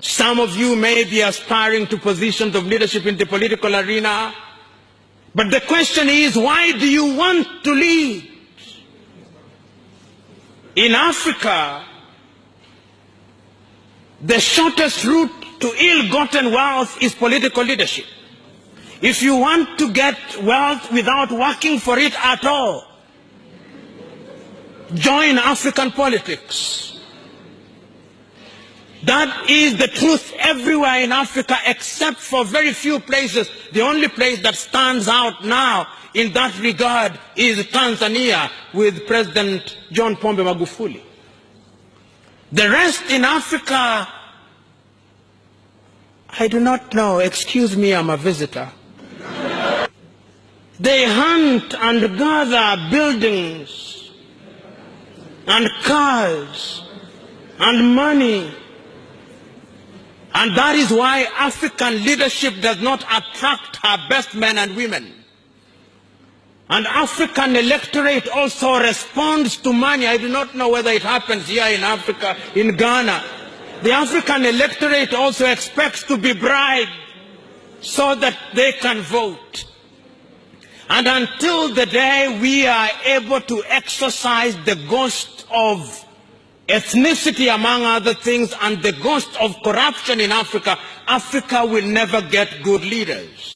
Some of you may be aspiring to positions of leadership in the political arena. But the question is, why do you want to lead? In Africa, the shortest route to ill-gotten wealth is political leadership. If you want to get wealth without working for it at all, join African politics. That is the truth everywhere in Africa except for very few places. The only place that stands out now in that regard is Tanzania with President John Pombe Magufuli. The rest in Africa, I do not know. Excuse me, I'm a visitor. They hunt and gather buildings and cars and money and that is why African leadership does not attract her best men and women. And African electorate also responds to money. I do not know whether it happens here in Africa, in Ghana. The African electorate also expects to be bribed so that they can vote. And until the day we are able to exercise the ghost of ethnicity among other things and the ghost of corruption in Africa, Africa will never get good leaders.